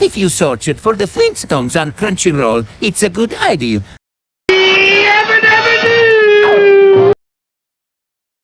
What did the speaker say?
If you search it for the Flintstones on Crunchyroll, it's a good idea.